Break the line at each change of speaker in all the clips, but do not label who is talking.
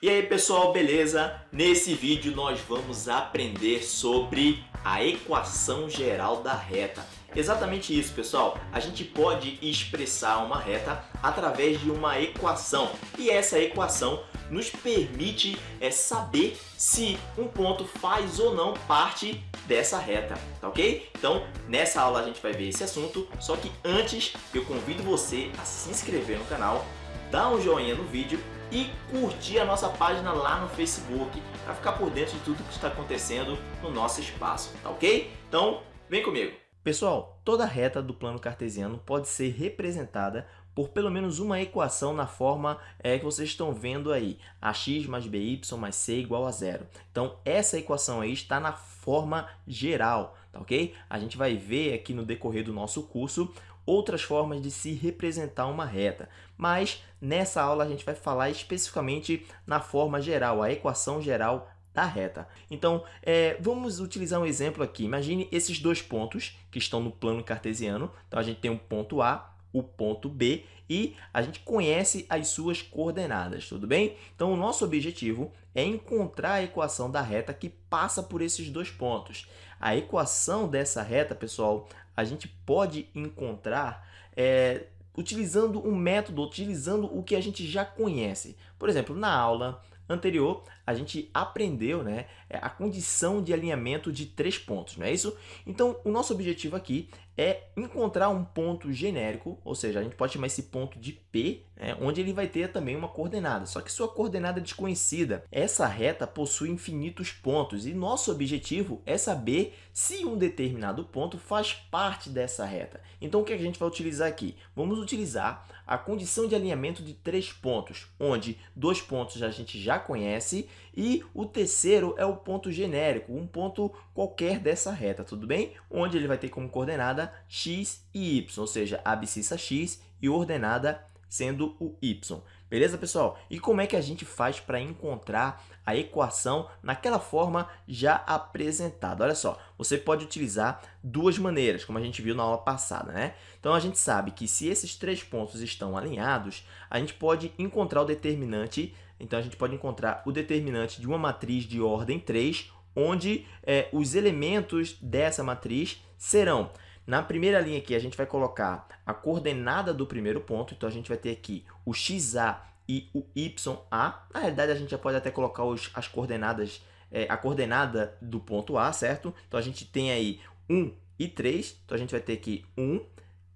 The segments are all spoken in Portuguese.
E aí pessoal, beleza? Nesse vídeo nós vamos aprender sobre a equação geral da reta. Exatamente isso pessoal, a gente pode expressar uma reta através de uma equação e essa equação nos permite é, saber se um ponto faz ou não parte dessa reta, tá ok? Então nessa aula a gente vai ver esse assunto, só que antes eu convido você a se inscrever no canal, dar um joinha no vídeo e curtir a nossa página lá no Facebook para ficar por dentro de tudo que está acontecendo no nosso espaço, tá ok? Então, vem comigo! Pessoal, toda reta do plano cartesiano pode ser representada por pelo menos uma equação na forma é, que vocês estão vendo aí, ax mais by mais c igual a zero. Então, essa equação aí está na forma geral, tá ok? A gente vai ver aqui no decorrer do nosso curso outras formas de se representar uma reta, mas nessa aula a gente vai falar especificamente na forma geral, a equação geral da reta. Então, é, vamos utilizar um exemplo aqui. Imagine esses dois pontos que estão no plano cartesiano. Então, a gente tem um ponto A, o ponto B e a gente conhece as suas coordenadas, tudo bem? Então, o nosso objetivo é encontrar a equação da reta que passa por esses dois pontos. A equação dessa reta, pessoal, a gente pode encontrar é, utilizando um método, utilizando o que a gente já conhece. Por exemplo, na aula anterior, a gente aprendeu né, a condição de alinhamento de três pontos, não é isso? Então, o nosso objetivo aqui é encontrar um ponto genérico, ou seja, a gente pode chamar esse ponto de P, né, onde ele vai ter também uma coordenada, só que sua coordenada é desconhecida. Essa reta possui infinitos pontos e nosso objetivo é saber se um determinado ponto faz parte dessa reta. Então, o que a gente vai utilizar aqui? Vamos utilizar a condição de alinhamento de três pontos, onde dois pontos a gente já conhece e o terceiro é o ponto genérico, um ponto qualquer dessa reta, tudo bem? Onde ele vai ter como coordenada x e y, ou seja, abscissa x e ordenada sendo o y. Beleza, pessoal? E como é que a gente faz para encontrar a equação naquela forma já apresentada? Olha só, você pode utilizar duas maneiras, como a gente viu na aula passada, né? Então, a gente sabe que se esses três pontos estão alinhados, a gente pode encontrar o determinante então, a gente pode encontrar o determinante de uma matriz de ordem 3, onde é, os elementos dessa matriz serão, na primeira linha aqui, a gente vai colocar a coordenada do primeiro ponto, então a gente vai ter aqui o xa e o ya. Na realidade, a gente já pode até colocar os, as coordenadas, é, a coordenada do ponto A, certo? Então, a gente tem aí 1 e 3, então a gente vai ter aqui 1,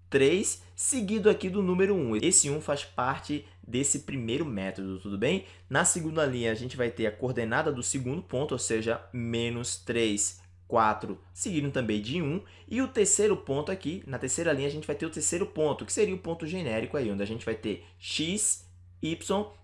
3, seguido aqui do número 1. Esse 1 faz parte desse primeiro método, tudo bem? Na segunda linha, a gente vai ter a coordenada do segundo ponto, ou seja, menos 3, 4, seguindo também de 1. E o terceiro ponto aqui, na terceira linha, a gente vai ter o terceiro ponto, que seria o ponto genérico aí, onde a gente vai ter x, y,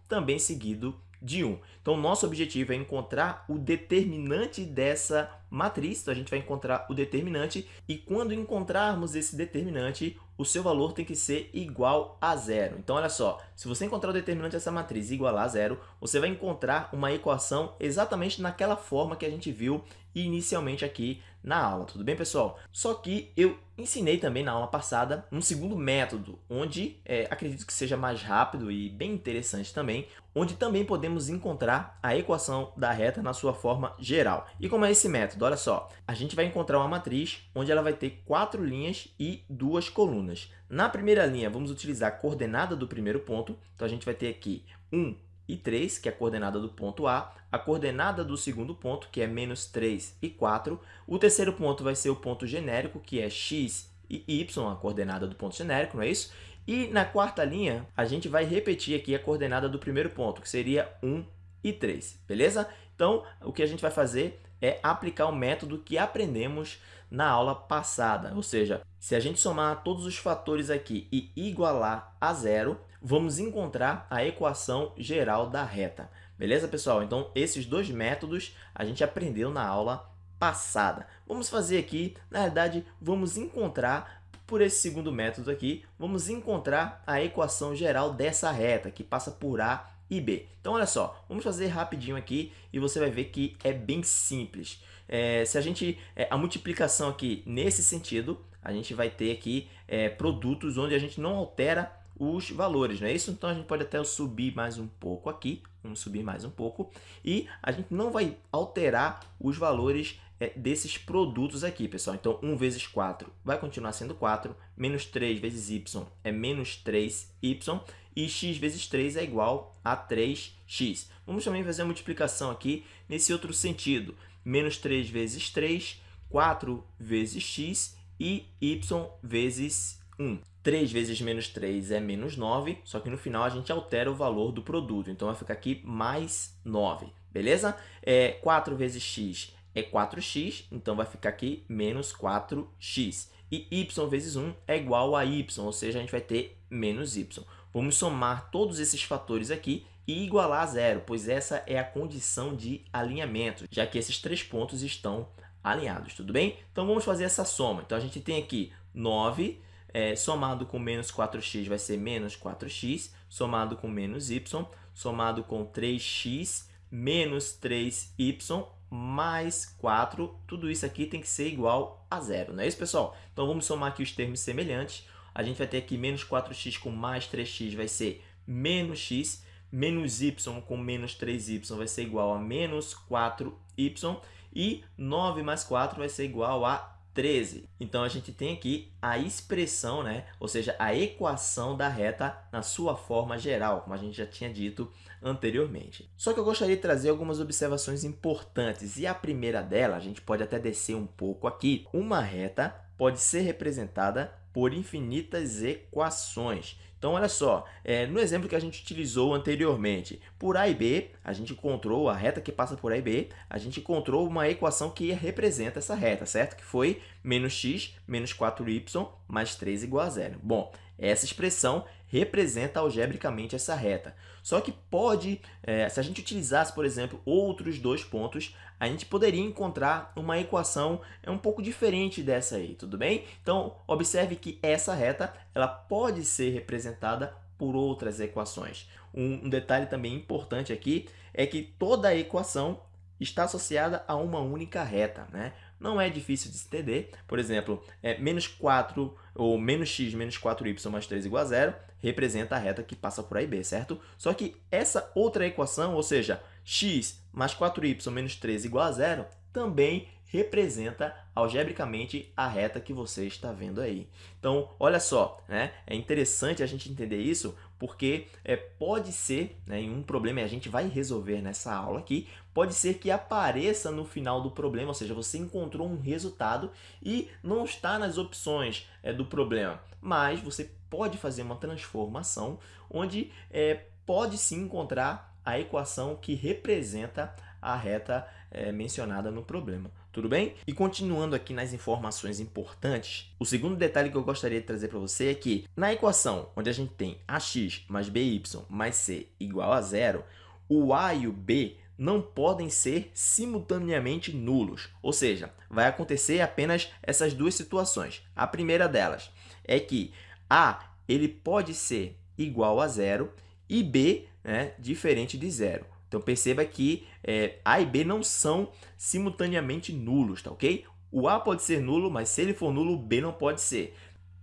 também seguido de 1. Então, nosso objetivo é encontrar o determinante dessa matriz. Então, a gente vai encontrar o determinante e quando encontrarmos esse determinante, o seu valor tem que ser igual a zero. Então, olha só, se você encontrar o determinante dessa matriz igual a zero, você vai encontrar uma equação exatamente naquela forma que a gente viu inicialmente aqui na aula, tudo bem, pessoal? Só que eu ensinei também na aula passada um segundo método, onde é, acredito que seja mais rápido e bem interessante também, onde também podemos encontrar a equação da reta na sua forma geral. E como é esse método? Olha só, a gente vai encontrar uma matriz onde ela vai ter quatro linhas e duas colunas. Na primeira linha, vamos utilizar a coordenada do primeiro ponto, então a gente vai ter aqui 1 e 3, que é a coordenada do ponto A, a coordenada do segundo ponto, que é menos 3 e 4, o terceiro ponto vai ser o ponto genérico, que é x e y, a coordenada do ponto genérico, não é isso? E na quarta linha, a gente vai repetir aqui a coordenada do primeiro ponto, que seria 1 e 3, beleza? Então, o que a gente vai fazer é aplicar o método que aprendemos na aula passada, ou seja, se a gente somar todos os fatores aqui e igualar a zero, vamos encontrar a equação geral da reta. Beleza, pessoal? Então, esses dois métodos a gente aprendeu na aula passada. Vamos fazer aqui, na verdade, vamos encontrar, por esse segundo método aqui, vamos encontrar a equação geral dessa reta, que passa por A e B. Então, olha só, vamos fazer rapidinho aqui e você vai ver que é bem simples. É, se a gente, é, a multiplicação aqui nesse sentido, a gente vai ter aqui é, produtos onde a gente não altera os valores, não é isso? Então, a gente pode até subir mais um pouco aqui, vamos subir mais um pouco, e a gente não vai alterar os valores é, desses produtos aqui, pessoal. Então, 1 vezes 4 vai continuar sendo 4, menos 3 vezes y é menos 3y, e x vezes 3 é igual a 3x. Vamos também fazer a multiplicação aqui nesse outro sentido. Menos 3 vezes 3, 4 vezes x e y vezes 1. 3 vezes menos 3 é menos 9, só que no final a gente altera o valor do produto. Então, vai ficar aqui mais 9, beleza? É, 4 vezes x é 4x, então vai ficar aqui menos 4x. E y vezes 1 é igual a y, ou seja, a gente vai ter menos y. Vamos somar todos esses fatores aqui e igualar a zero, pois essa é a condição de alinhamento, já que esses três pontos estão alinhados, tudo bem? Então, vamos fazer essa soma. Então, a gente tem aqui 9 é, somado com menos 4x vai ser menos 4x, somado com menos y, somado com 3x menos 3y mais 4, tudo isso aqui tem que ser igual a zero, não é isso, pessoal? Então, vamos somar aqui os termos semelhantes. A gente vai ter aqui menos 4x com mais 3x vai ser menos x, menos y com menos 3y vai ser igual a menos 4y, e 9 mais 4 vai ser igual a 13. Então, a gente tem aqui a expressão, né? ou seja, a equação da reta na sua forma geral, como a gente já tinha dito anteriormente. Só que eu gostaria de trazer algumas observações importantes, e a primeira dela, a gente pode até descer um pouco aqui. Uma reta pode ser representada por infinitas equações. Então, olha só, é, no exemplo que a gente utilizou anteriormente, por A e B, a gente encontrou a reta que passa por A e B, a gente encontrou uma equação que representa essa reta, certo? Que foi menos x menos 4y mais 3 igual a zero. Bom, essa expressão representa algebricamente essa reta. Só que pode, é, se a gente utilizasse, por exemplo, outros dois pontos, a gente poderia encontrar uma equação é um pouco diferente dessa aí, tudo bem? Então, observe que essa reta ela pode ser representada por outras equações. Um, detalhe também importante aqui é que toda equação está associada a uma única reta. Né? Não é difícil de se entender. Por exemplo, é, menos 4 ou menos x menos 4y mais 3 igual a zero representa a reta que passa por A e B, certo? Só que essa outra equação, ou seja, x mais 4y menos 3 igual a zero, também representa algebricamente a reta que você está vendo aí. Então, olha só, né? é interessante a gente entender isso porque é, pode ser, né, em um problema, e a gente vai resolver nessa aula aqui, pode ser que apareça no final do problema, ou seja, você encontrou um resultado e não está nas opções é, do problema, mas você pode fazer uma transformação onde é, pode sim encontrar a equação que representa a reta é, mencionada no problema. Tudo bem? E continuando aqui nas informações importantes, o segundo detalhe que eu gostaria de trazer para você é que na equação onde a gente tem ax mais by mais c igual a zero, o a e o b não podem ser simultaneamente nulos, ou seja, vai acontecer apenas essas duas situações. A primeira delas é que a ele pode ser igual a zero e b né, diferente de zero. Então, perceba que é, A e B não são simultaneamente nulos, tá ok? O A pode ser nulo, mas se ele for nulo, o B não pode ser.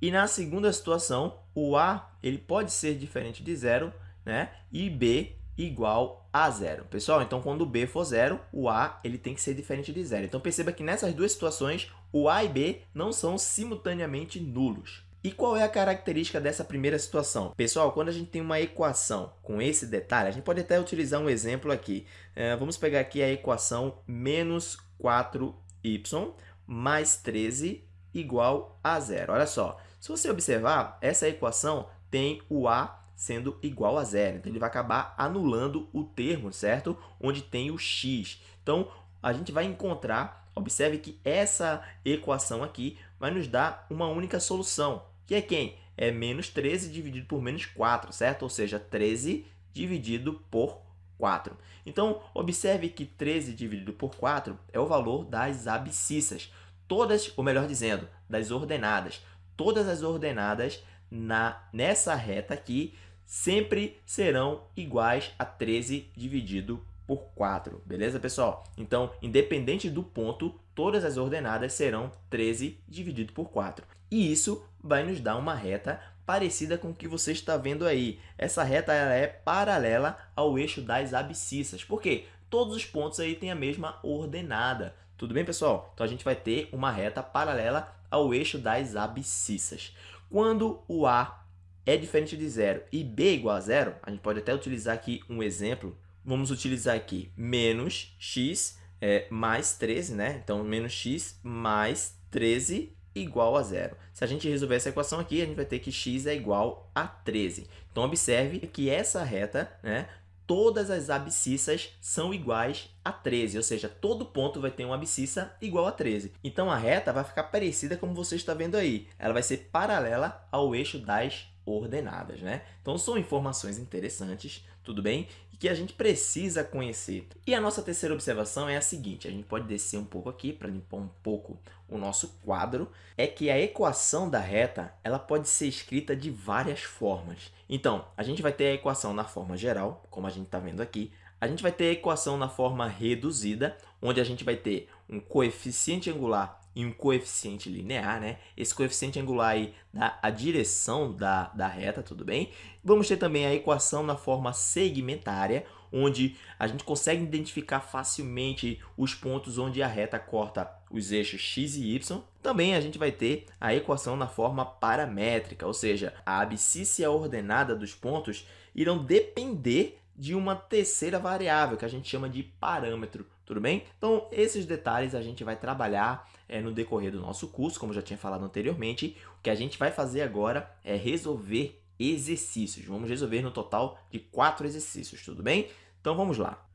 E na segunda situação, o A ele pode ser diferente de zero né? e B igual a zero. Pessoal, então quando B for zero, o A ele tem que ser diferente de zero. Então perceba que nessas duas situações, o A e B não são simultaneamente nulos. E qual é a característica dessa primeira situação? Pessoal, quando a gente tem uma equação com esse detalhe, a gente pode até utilizar um exemplo aqui. É, vamos pegar aqui a equação menos 4y mais 13 igual a zero. Olha só, se você observar, essa equação tem o a sendo igual a zero. Então, ele vai acabar anulando o termo, certo? Onde tem o x. Então, a gente vai encontrar, observe que essa equação aqui vai nos dar uma única solução, que é quem? É menos 13 dividido por menos 4, certo? Ou seja, 13 dividido por 4. Então, observe que 13 dividido por 4 é o valor das abscissas. Todas, ou melhor dizendo, das ordenadas. Todas as ordenadas na, nessa reta aqui sempre serão iguais a 13 dividido por 4, beleza, pessoal? Então, independente do ponto, todas as ordenadas serão 13 dividido por 4. E isso vai nos dar uma reta parecida com o que você está vendo aí. Essa reta ela é paralela ao eixo das abscissas. Por quê? Todos os pontos aí têm a mesma ordenada. Tudo bem, pessoal? Então, a gente vai ter uma reta paralela ao eixo das abscissas. Quando o A é diferente de zero e B é igual a zero, a gente pode até utilizar aqui um exemplo. Vamos utilizar aqui menos x é, mais 13, né? Então, menos x mais 13 igual a zero. Se a gente resolver essa equação aqui, a gente vai ter que x é igual a 13. Então, observe que essa reta, né, todas as abscissas são iguais a 13, ou seja, todo ponto vai ter uma abscissa igual a 13. Então, a reta vai ficar parecida como você está vendo aí. Ela vai ser paralela ao eixo das ordenadas, né? Então, são informações interessantes, tudo bem? E que a gente precisa conhecer. E a nossa terceira observação é a seguinte, a gente pode descer um pouco aqui para limpar um pouco o nosso quadro, é que a equação da reta ela pode ser escrita de várias formas. Então, a gente vai ter a equação na forma geral, como a gente está vendo aqui, a gente vai ter a equação na forma reduzida, onde a gente vai ter um coeficiente angular e um coeficiente linear, né? Esse coeficiente angular aí dá a direção da, da reta, tudo bem? Vamos ter também a equação na forma segmentária, onde a gente consegue identificar facilmente os pontos onde a reta corta os eixos x e y. Também a gente vai ter a equação na forma paramétrica, ou seja, a abscissa e a ordenada dos pontos irão depender de uma terceira variável, que a gente chama de parâmetro, tudo bem? Então, esses detalhes a gente vai trabalhar é, no decorrer do nosso curso, como já tinha falado anteriormente. O que a gente vai fazer agora é resolver exercícios. Vamos resolver no total de quatro exercícios, tudo bem? Então, vamos lá.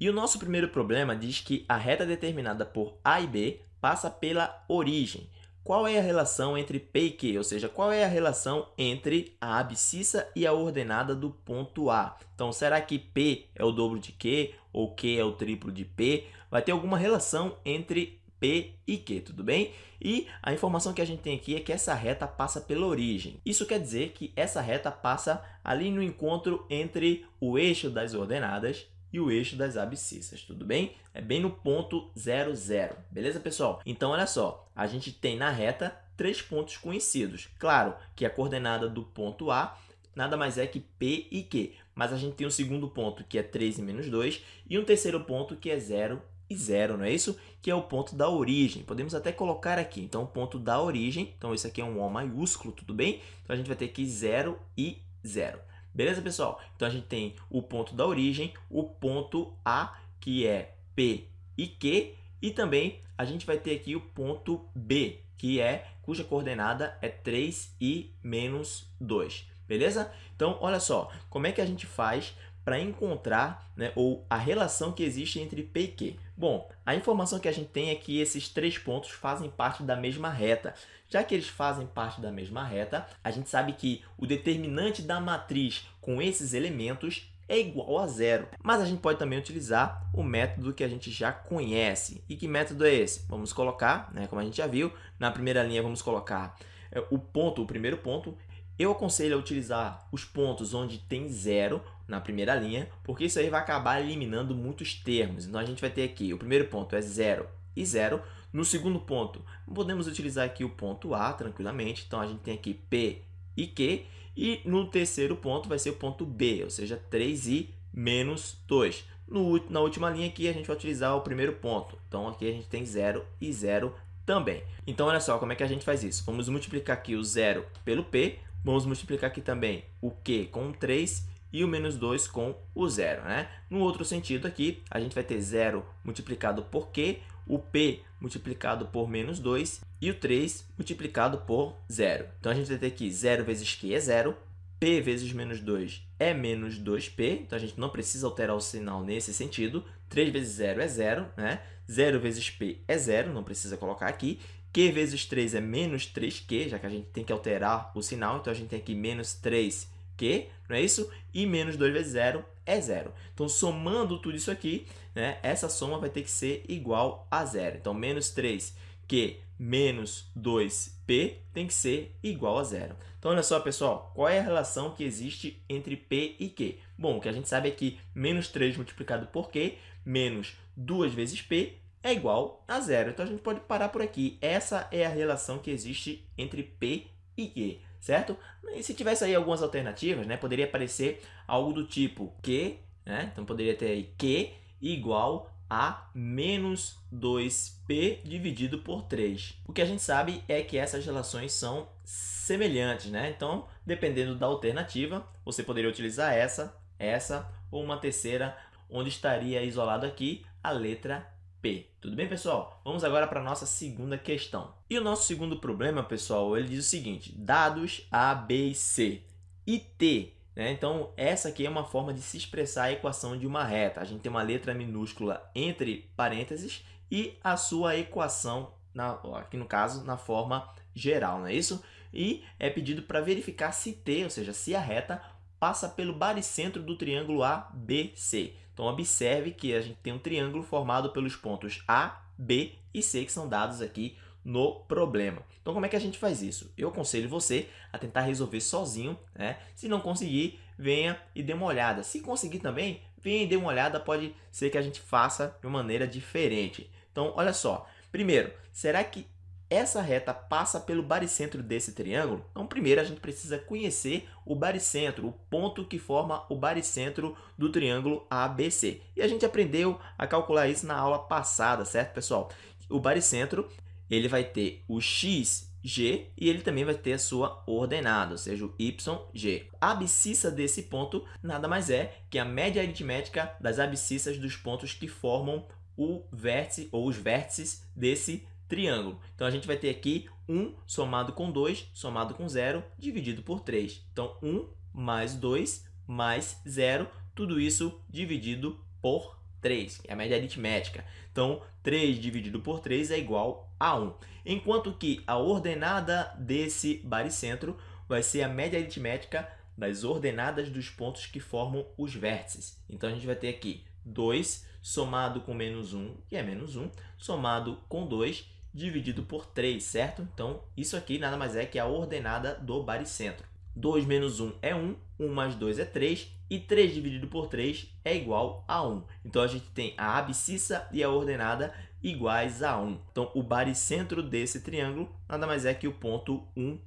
E o nosso primeiro problema diz que a reta determinada por A e B passa pela origem. Qual é a relação entre P e Q? Ou seja, qual é a relação entre a abscissa e a ordenada do ponto A? Então, será que P é o dobro de Q ou Q é o triplo de P? Vai ter alguma relação entre P e Q, tudo bem? E a informação que a gente tem aqui é que essa reta passa pela origem. Isso quer dizer que essa reta passa ali no encontro entre o eixo das ordenadas e o eixo das abscissas, tudo bem? É bem no ponto 0, 0, beleza, pessoal? Então, olha só, a gente tem na reta três pontos conhecidos. Claro que a coordenada do ponto A nada mais é que P e Q, mas a gente tem um segundo ponto que é 3 e menos 2 e um terceiro ponto que é 0 e 0, não é isso? Que é o ponto da origem. Podemos até colocar aqui, então, o ponto da origem. Então, isso aqui é um O maiúsculo, tudo bem? Então, a gente vai ter aqui 0 e 0. Beleza, pessoal? Então, a gente tem o ponto da origem, o ponto A, que é P e Q, e também a gente vai ter aqui o ponto B, que é cuja coordenada é 3 e menos 2. Beleza? Então, olha só, como é que a gente faz para encontrar né, ou a relação que existe entre P e Q? Bom, a informação que a gente tem é que esses três pontos fazem parte da mesma reta. Já que eles fazem parte da mesma reta, a gente sabe que o determinante da matriz com esses elementos é igual a zero. Mas a gente pode também utilizar o método que a gente já conhece. E que método é esse? Vamos colocar, né, como a gente já viu, na primeira linha vamos colocar é, o ponto, o primeiro ponto. Eu aconselho a utilizar os pontos onde tem zero na primeira linha, porque isso aí vai acabar eliminando muitos termos. Então, a gente vai ter aqui, o primeiro ponto é zero e zero. No segundo ponto, podemos utilizar aqui o ponto A tranquilamente. Então, a gente tem aqui P e Q. E no terceiro ponto vai ser o ponto B, ou seja, 3i menos 2. No, na última linha aqui, a gente vai utilizar o primeiro ponto. Então, aqui a gente tem 0 e 0 também. Então, olha só como é que a gente faz isso. Vamos multiplicar aqui o 0 pelo P. Vamos multiplicar aqui também o Q com 3 e o menos 2 com o zero. Né? No outro sentido aqui, a gente vai ter 0 multiplicado por Q, o P multiplicado por menos 2 e o 3 multiplicado por 0. Então, a gente vai ter aqui 0 vezes Q é 0, P vezes menos 2 é menos 2P, então a gente não precisa alterar o sinal nesse sentido. 3 vezes 0 é 0, né? 0 vezes P é 0, não precisa colocar aqui. Q vezes 3 é menos 3Q, já que a gente tem que alterar o sinal, então a gente tem aqui menos 3 Q, não é isso? E menos 2 vezes 0 é zero. Então, somando tudo isso aqui, né, essa soma vai ter que ser igual a zero. Então, menos 3Q menos 2P tem que ser igual a zero. Então, olha só, pessoal, qual é a relação que existe entre P e Q? Bom, o que a gente sabe é que menos 3 multiplicado por Q menos 2 vezes P é igual a zero. Então, a gente pode parar por aqui. Essa é a relação que existe entre P e Q. certo? E se tivesse aí algumas alternativas, né, poderia aparecer algo do tipo Q, né? Então poderia ter aí Q igual a menos 2p dividido por 3. O que a gente sabe é que essas relações são semelhantes, né? Então, dependendo da alternativa, você poderia utilizar essa, essa ou uma terceira, onde estaria isolado aqui a letra P. Tudo bem, pessoal? Vamos agora para a nossa segunda questão. E o nosso segundo problema, pessoal, ele diz o seguinte, dados A, B e C e T né? Então, essa aqui é uma forma de se expressar a equação de uma reta. A gente tem uma letra minúscula entre parênteses e a sua equação, na, aqui no caso, na forma geral, não é isso? E é pedido para verificar se T, ou seja, se a reta passa pelo baricentro do triângulo ABC. Então, observe que a gente tem um triângulo formado pelos pontos A, B e C, que são dados aqui no problema. Então, como é que a gente faz isso? Eu aconselho você a tentar resolver sozinho, né? Se não conseguir, venha e dê uma olhada. Se conseguir também, venha e dê uma olhada, pode ser que a gente faça de uma maneira diferente. Então, olha só. Primeiro, será que essa reta passa pelo baricentro desse triângulo? Então, primeiro a gente precisa conhecer o baricentro, o ponto que forma o baricentro do triângulo ABC. E a gente aprendeu a calcular isso na aula passada, certo, pessoal? O baricentro ele vai ter o x, g, e ele também vai ter a sua ordenada, ou seja, o yg. A abscissa desse ponto nada mais é que a média aritmética das abscissas dos pontos que formam o vértice ou os vértices desse triângulo. Então, a gente vai ter aqui 1 somado com 2, somado com 0, dividido por 3. Então, 1 mais 2 mais 0, tudo isso dividido por 3, que é a média aritmética. Então, 3 dividido por 3 é igual a 1. Enquanto que a ordenada desse baricentro vai ser a média aritmética das ordenadas dos pontos que formam os vértices. Então, a gente vai ter aqui 2 somado com menos 1, que é menos 1, somado com 2, dividido por 3, certo? Então, isso aqui nada mais é que a ordenada do baricentro. 2 menos 1 é 1, 1 mais 2 é 3, e 3 dividido por 3 é igual a 1. Então, a gente tem a abscissa e a ordenada iguais a 1. Então, o baricentro desse triângulo nada mais é que o ponto 1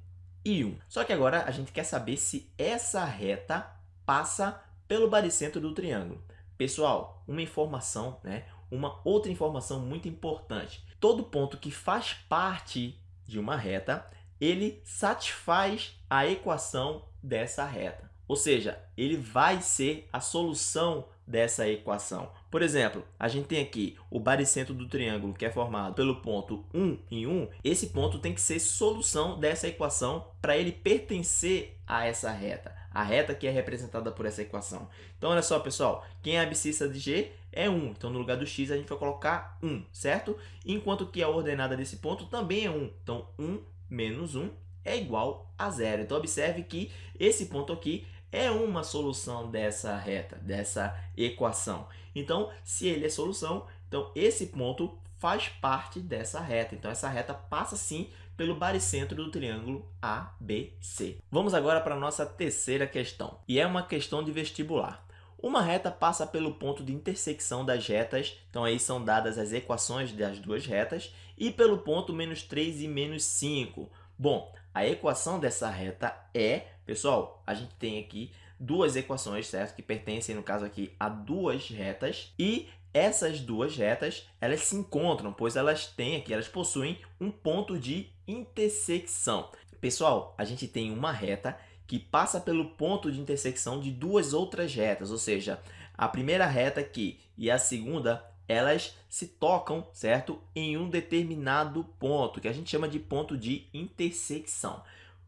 e 1. Só que agora a gente quer saber se essa reta passa pelo baricentro do triângulo. Pessoal, uma informação, né? Uma outra informação muito importante. Todo ponto que faz parte de uma reta ele satisfaz a equação dessa reta. Ou seja, ele vai ser a solução dessa equação. Por exemplo, a gente tem aqui o baricentro do triângulo que é formado pelo ponto 1 em 1. Esse ponto tem que ser solução dessa equação para ele pertencer a essa reta. A reta que é representada por essa equação. Então, olha só, pessoal. Quem é abscissa de G é 1. Então, no lugar do x, a gente vai colocar 1, certo? Enquanto que a ordenada desse ponto também é 1. Então, 1 menos 1 é igual a zero. Então, observe que esse ponto aqui é uma solução dessa reta, dessa equação. Então, se ele é solução, então esse ponto faz parte dessa reta. Então, essa reta passa sim pelo baricentro do triângulo ABC. Vamos agora para a nossa terceira questão, e é uma questão de vestibular. Uma reta passa pelo ponto de intersecção das retas, então aí são dadas as equações das duas retas, e pelo ponto menos 3 e menos 5. Bom, a equação dessa reta é, pessoal, a gente tem aqui duas equações, certo? Que pertencem, no caso aqui, a duas retas, e essas duas retas, elas se encontram, pois elas têm aqui, elas possuem um ponto de intersecção. Pessoal, a gente tem uma reta que passa pelo ponto de intersecção de duas outras retas, ou seja, a primeira reta aqui e a segunda, elas se tocam, certo? Em um determinado ponto, que a gente chama de ponto de intersecção.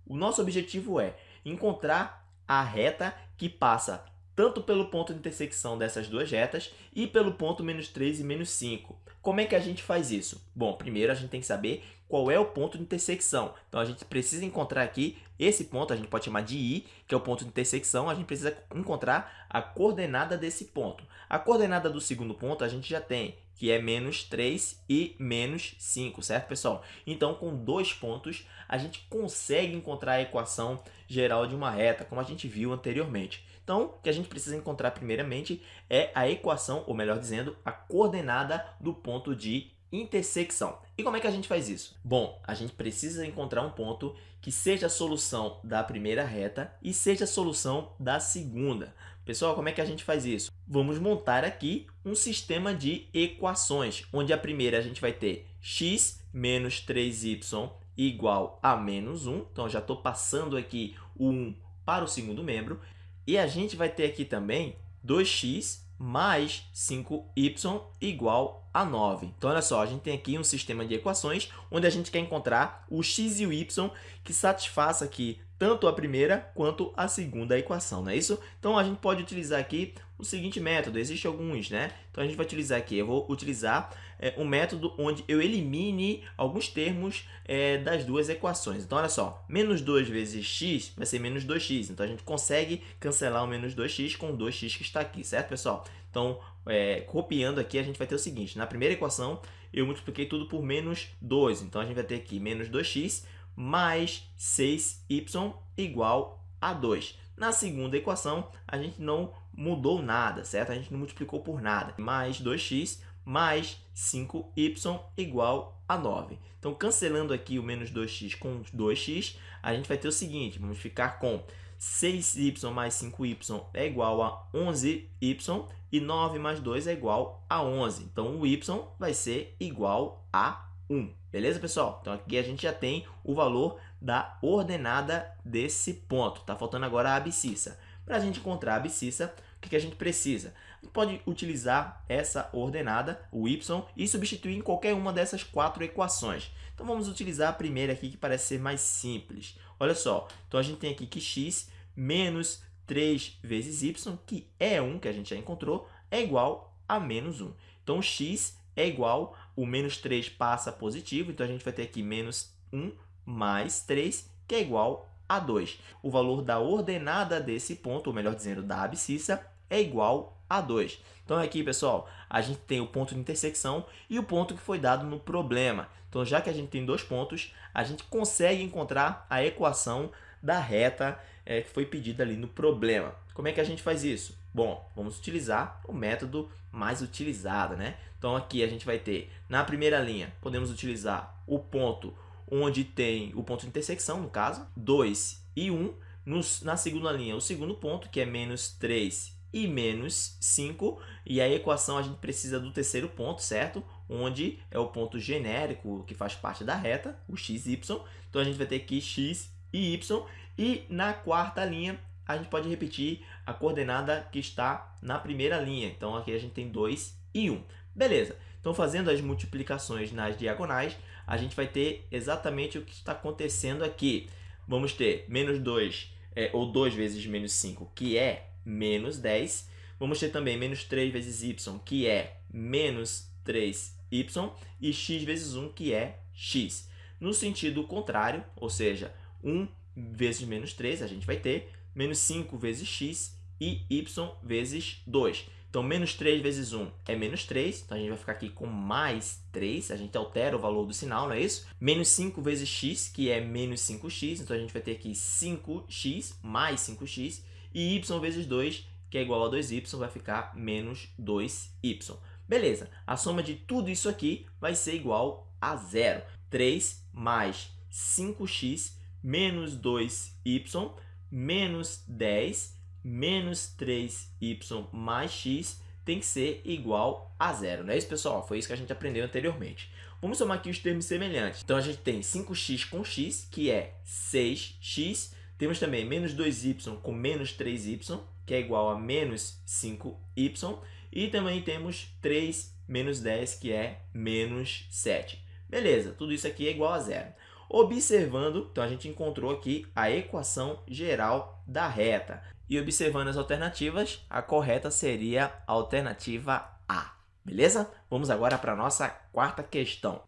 O nosso objetivo é encontrar a reta que passa tanto pelo ponto de intersecção dessas duas retas e pelo ponto menos 3 e menos 5. Como é que a gente faz isso? Bom, primeiro a gente tem que saber qual é o ponto de intersecção. Então, a gente precisa encontrar aqui esse ponto, a gente pode chamar de I, que é o ponto de intersecção, a gente precisa encontrar a coordenada desse ponto. A coordenada do segundo ponto a gente já tem, que é menos 3 e menos 5, certo, pessoal? Então, com dois pontos, a gente consegue encontrar a equação geral de uma reta, como a gente viu anteriormente. Então, o que a gente precisa encontrar primeiramente é a equação, ou melhor dizendo, a coordenada do ponto de intersecção. E como é que a gente faz isso? Bom, a gente precisa encontrar um ponto que seja a solução da primeira reta e seja a solução da segunda. Pessoal, como é que a gente faz isso? Vamos montar aqui um sistema de equações, onde a primeira a gente vai ter x menos 3y igual a menos 1. Então, já estou passando aqui o 1 para o segundo membro. E a gente vai ter aqui também 2x mais 5y igual a 9. Então, olha só, a gente tem aqui um sistema de equações onde a gente quer encontrar o x e o y que satisfaça aqui tanto a primeira quanto a segunda equação, não é isso? Então, a gente pode utilizar aqui o seguinte método, existem alguns, né? Então, a gente vai utilizar aqui, eu vou utilizar é, um método onde eu elimine alguns termos é, das duas equações. Então, olha só, menos 2 vezes x vai ser menos 2x. Então, a gente consegue cancelar o menos 2x com o 2x que está aqui, certo, pessoal? Então, é, copiando aqui, a gente vai ter o seguinte, na primeira equação, eu multipliquei tudo por menos 2. Então, a gente vai ter aqui menos 2x mais 6y igual a 2. Na segunda equação, a gente não mudou nada, certo? A gente não multiplicou por nada. Mais 2x mais 5y igual a 9. Então, cancelando aqui o menos 2x com 2x, a gente vai ter o seguinte, vamos ficar com 6y mais 5y é igual a 11y e 9 mais 2 é igual a 11. Então, o y vai ser igual a 1. Beleza, pessoal? Então, aqui a gente já tem o valor da ordenada desse ponto. Tá faltando agora a abscissa. Para a gente encontrar a abscissa, o que, que a gente precisa? A gente pode utilizar essa ordenada, o y, e substituir em qualquer uma dessas quatro equações. Então, vamos utilizar a primeira aqui, que parece ser mais simples. Olha só, então a gente tem aqui que x menos 3 vezes y, que é 1, que a gente já encontrou, é igual a menos 1. Então, x é igual, o menos 3 passa positivo, então a gente vai ter aqui menos 1 mais 3, que é igual a 2. O valor da ordenada desse ponto, ou melhor dizendo, da abscissa, é igual a 2. Então, aqui, pessoal, a gente tem o ponto de intersecção e o ponto que foi dado no problema. Então, já que a gente tem dois pontos, a gente consegue encontrar a equação da reta é, que foi pedida ali no problema. Como é que a gente faz isso? Bom, vamos utilizar o método mais utilizado, né? Então, aqui a gente vai ter, na primeira linha, podemos utilizar o ponto onde tem o ponto de intersecção, no caso, 2 e 1. Nos, na segunda linha, o segundo ponto, que é menos 3 e menos 5. E a equação a gente precisa do terceiro ponto, certo? Onde é o ponto genérico que faz parte da reta, o x, y. Então, a gente vai ter aqui x e y. E na quarta linha, a gente pode repetir a coordenada que está na primeira linha. Então, aqui a gente tem 2 e 1. Beleza. Então, fazendo as multiplicações nas diagonais, a gente vai ter exatamente o que está acontecendo aqui. Vamos ter menos 2, é, ou 2 vezes menos 5, que é menos 10. Vamos ter também menos 3 vezes y, que é menos 3y, e x vezes 1, que é x. No sentido contrário, ou seja, 1 vezes menos 3, a gente vai ter menos 5 vezes x e y vezes 2. Então, menos 3 vezes 1 é menos 3, então a gente vai ficar aqui com mais 3, a gente altera o valor do sinal, não é isso? Menos 5 vezes x, que é menos 5x, então a gente vai ter aqui 5x mais 5x, e y vezes 2, que é igual a 2y, vai ficar menos 2y. Beleza, a soma de tudo isso aqui vai ser igual a zero. 3 mais 5x menos 2y menos 10 menos 3y mais x tem que ser igual a zero, não é isso, pessoal? Foi isso que a gente aprendeu anteriormente. Vamos somar aqui os termos semelhantes. Então, a gente tem 5x com x, que é 6x. Temos também menos 2y com menos 3y, que é igual a menos 5y. E também temos 3 menos 10, que é menos 7. Beleza, tudo isso aqui é igual a zero. Observando, então a gente encontrou aqui a equação geral da reta. E observando as alternativas, a correta seria a alternativa A. Beleza? Vamos agora para a nossa quarta questão.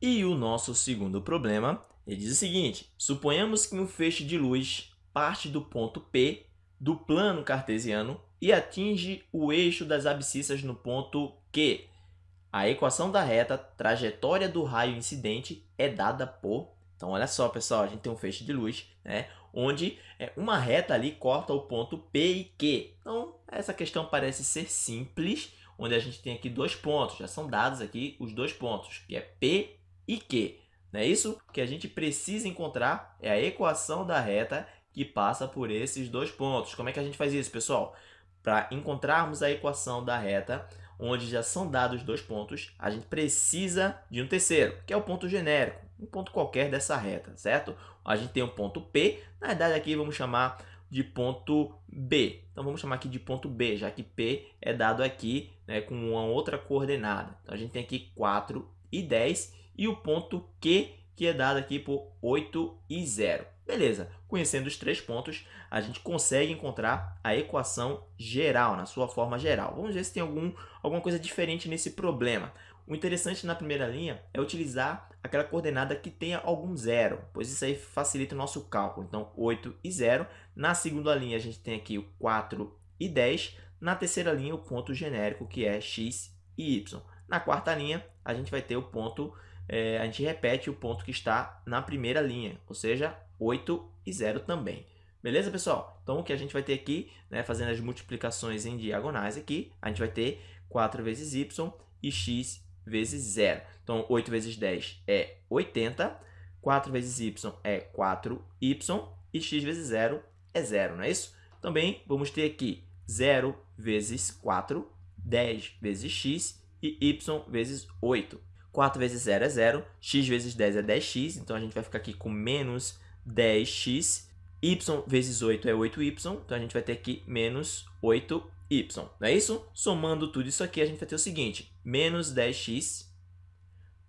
E o nosso segundo problema, ele diz o seguinte, suponhamos que um feixe de luz parte do ponto P do plano cartesiano e atinge o eixo das abscissas no ponto Q. A equação da reta trajetória do raio incidente é dada por então, olha só, pessoal, a gente tem um feixe de luz, né? Onde é, uma reta ali corta o ponto P e Q. Então, essa questão parece ser simples, onde a gente tem aqui dois pontos, já são dados aqui os dois pontos, que é P e Q. Não é isso? O que a gente precisa encontrar é a equação da reta que passa por esses dois pontos. Como é que a gente faz isso, pessoal? Para encontrarmos a equação da reta, onde já são dados dois pontos, a gente precisa de um terceiro, que é o ponto genérico, um ponto qualquer dessa reta, certo? A gente tem um ponto P, na verdade aqui vamos chamar de ponto B. Então vamos chamar aqui de ponto B, já que P é dado aqui né, com uma outra coordenada. Então a gente tem aqui 4 e 10 e o ponto Q, que é dado aqui por 8 e 0. Beleza, conhecendo os três pontos, a gente consegue encontrar a equação geral, na sua forma geral. Vamos ver se tem algum, alguma coisa diferente nesse problema. O interessante na primeira linha é utilizar aquela coordenada que tenha algum zero, pois isso aí facilita o nosso cálculo. Então, 8 e 0. Na segunda linha, a gente tem aqui o 4 e 10. Na terceira linha, o ponto genérico, que é x e y. Na quarta linha, a gente vai ter o ponto, é, a gente repete o ponto que está na primeira linha, ou seja, 8 e 0 também. Beleza, pessoal? Então, o que a gente vai ter aqui, né, fazendo as multiplicações em diagonais aqui, a gente vai ter 4 vezes y e x vezes 0. Então, 8 vezes 10 é 80, 4 vezes y é 4y e x vezes 0 é 0, não é isso? Também vamos ter aqui 0 vezes 4, 10 vezes x e y vezes 8. 4 vezes 0 é 0, x vezes 10 é 10x, então a gente vai ficar aqui com menos 10x, y vezes 8 é 8y, então a gente vai ter aqui menos 8y, não é isso? Somando tudo isso aqui, a gente vai ter o seguinte, menos 10x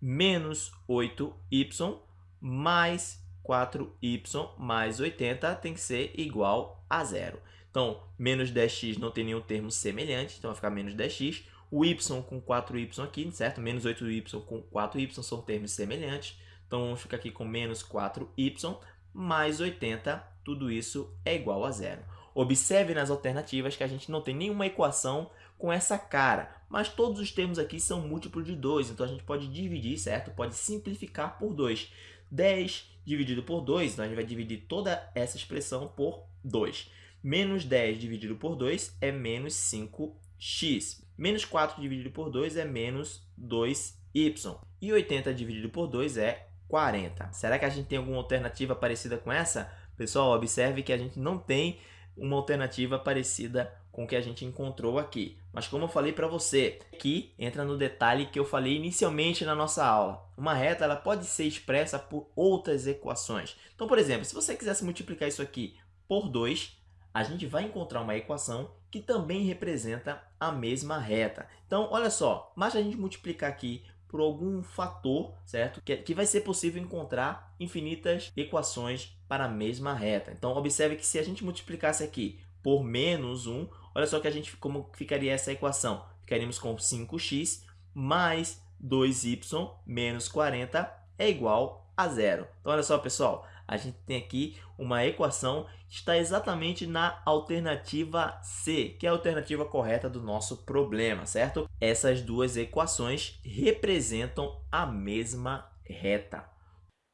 menos 8y mais 4y mais 80 tem que ser igual a zero. Então, menos 10x não tem nenhum termo semelhante, então vai ficar menos 10x. O y com 4y aqui, certo? Menos 8y com 4y são termos semelhantes. Então, vamos ficar aqui com menos 4y mais 80, tudo isso é igual a zero. Observe nas alternativas que a gente não tem nenhuma equação com essa cara, mas todos os termos aqui são múltiplos de 2, então a gente pode dividir, certo? Pode simplificar por 2. 10 dividido por 2, então a gente vai dividir toda essa expressão por 2. Menos 10 dividido por 2 é menos 5x. Menos 4 dividido por 2 é menos 2y. E 80 dividido por 2 é 40. Será que a gente tem alguma alternativa parecida com essa? Pessoal, observe que a gente não tem uma alternativa parecida com o que a gente encontrou aqui. Mas como eu falei para você, aqui entra no detalhe que eu falei inicialmente na nossa aula. Uma reta ela pode ser expressa por outras equações. Então, por exemplo, se você quisesse multiplicar isso aqui por 2, a gente vai encontrar uma equação que também representa a mesma reta. Então, olha só, basta a gente multiplicar aqui por algum fator, certo? Que, que vai ser possível encontrar infinitas equações para a mesma reta. Então, observe que se a gente multiplicasse aqui por menos 1, olha só que a gente, como ficaria essa equação. Ficaríamos com 5x mais 2y menos 40 é igual a zero. Então, olha só, pessoal, a gente tem aqui uma equação que está exatamente na alternativa C, que é a alternativa correta do nosso problema, certo? Essas duas equações representam a mesma reta.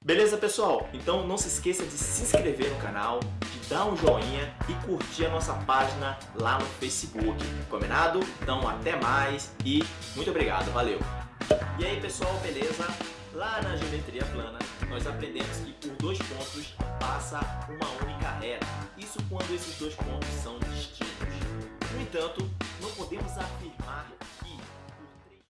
Beleza, pessoal? Então não se esqueça de se inscrever no canal, de dar um joinha e curtir a nossa página lá no Facebook. Combinado? Então até mais e muito obrigado, valeu! E aí, pessoal, beleza? Lá na geometria plana, nós aprendemos que por dois pontos passa uma única reta. Isso quando esses dois pontos são distintos. No entanto, não podemos afirmar